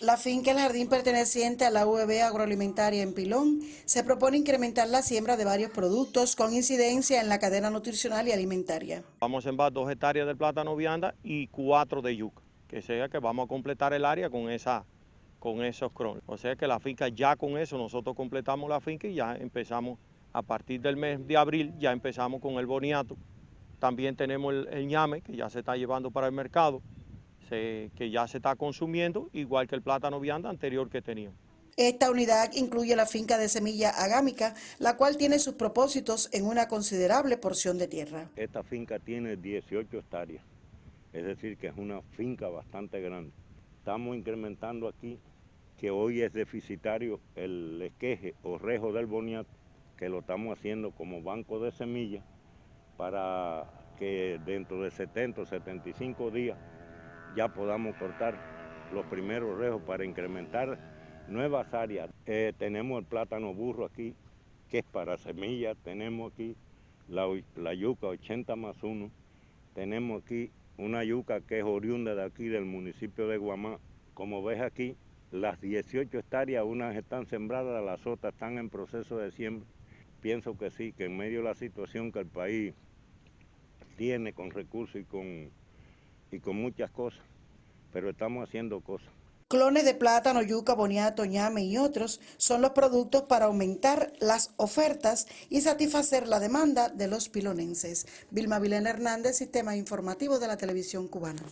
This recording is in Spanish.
La finca El Jardín perteneciente a la UEB agroalimentaria en Pilón se propone incrementar la siembra de varios productos con incidencia en la cadena nutricional y alimentaria. Vamos a sembrar dos hectáreas de plátano vianda y cuatro de yuca, que sea que vamos a completar el área con, esa, con esos crones. O sea que la finca ya con eso nosotros completamos la finca y ya empezamos a partir del mes de abril, ya empezamos con el boniato. También tenemos el, el ñame que ya se está llevando para el mercado que ya se está consumiendo, igual que el plátano vianda anterior que teníamos. Esta unidad incluye la finca de semilla agámica, la cual tiene sus propósitos en una considerable porción de tierra. Esta finca tiene 18 hectáreas, es decir, que es una finca bastante grande. Estamos incrementando aquí que hoy es deficitario el esqueje o rejo del boniato, que lo estamos haciendo como banco de semillas para que dentro de 70 o 75 días ya podamos cortar los primeros rejos para incrementar nuevas áreas. Eh, tenemos el plátano burro aquí, que es para semillas, tenemos aquí la, la, yuca 80 más 1, tenemos aquí una yuca que es oriunda de aquí del municipio de Guamá. Como ves aquí, las 18 hectáreas, unas están sembradas, las otras están en proceso de siembra. Pienso que sí, que en medio de la situación que el país tiene con recursos y con y con muchas cosas, pero estamos haciendo cosas. Clones de plátano, yuca, boniato, ñame y otros son los productos para aumentar las ofertas y satisfacer la demanda de los pilonenses. Vilma Vilena Hernández, Sistema Informativo de la Televisión Cubana.